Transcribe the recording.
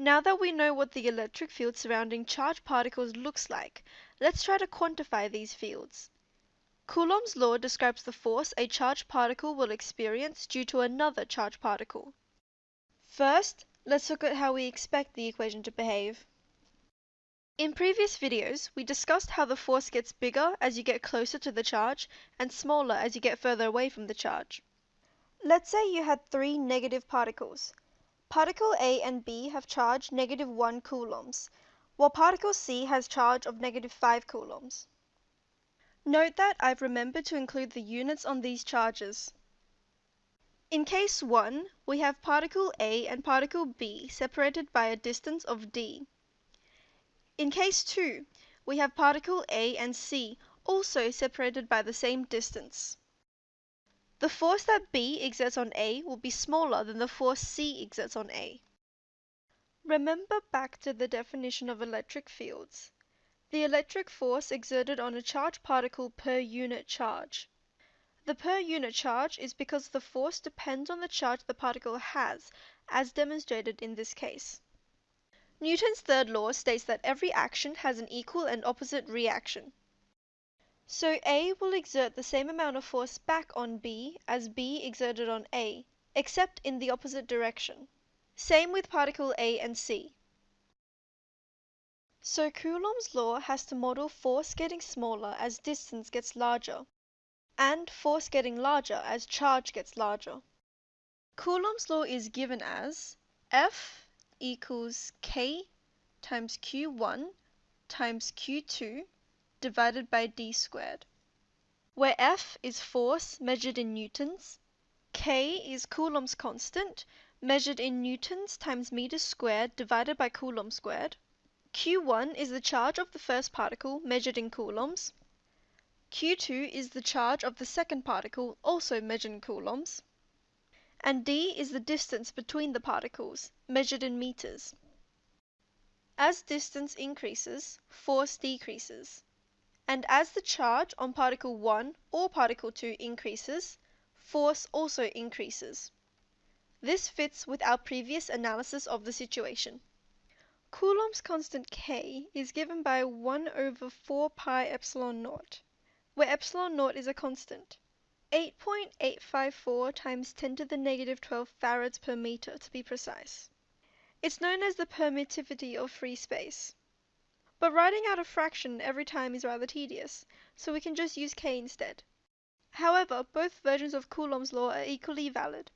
Now that we know what the electric field surrounding charged particles looks like, let's try to quantify these fields. Coulomb's law describes the force a charged particle will experience due to another charged particle. First, let's look at how we expect the equation to behave. In previous videos, we discussed how the force gets bigger as you get closer to the charge and smaller as you get further away from the charge. Let's say you had three negative particles. Particle A and B have charge negative 1 coulombs, while particle C has charge of negative 5 coulombs. Note that I've remembered to include the units on these charges. In case 1, we have particle A and particle B separated by a distance of d. In case 2, we have particle A and C also separated by the same distance. The force that B exerts on A will be smaller than the force C exerts on A. Remember back to the definition of electric fields. The electric force exerted on a charged particle per unit charge. The per unit charge is because the force depends on the charge the particle has, as demonstrated in this case. Newton's third law states that every action has an equal and opposite reaction. So A will exert the same amount of force back on B as B exerted on A, except in the opposite direction. Same with particle A and C. So Coulomb's law has to model force getting smaller as distance gets larger, and force getting larger as charge gets larger. Coulomb's law is given as F equals K times Q1 times Q2 divided by d squared, where F is force measured in newtons, K is Coulomb's constant measured in newtons times meters squared divided by Coulomb squared, Q1 is the charge of the first particle measured in coulombs, Q2 is the charge of the second particle also measured in coulombs, and d is the distance between the particles measured in meters. As distance increases, force decreases and as the charge on particle 1 or particle 2 increases, force also increases. This fits with our previous analysis of the situation. Coulomb's constant K is given by 1 over 4 pi epsilon naught, where epsilon naught is a constant. 8.854 times 10 to the negative 12 farads per meter to be precise. It's known as the permittivity of free space. But writing out a fraction every time is rather tedious, so we can just use k instead. However, both versions of Coulomb's law are equally valid.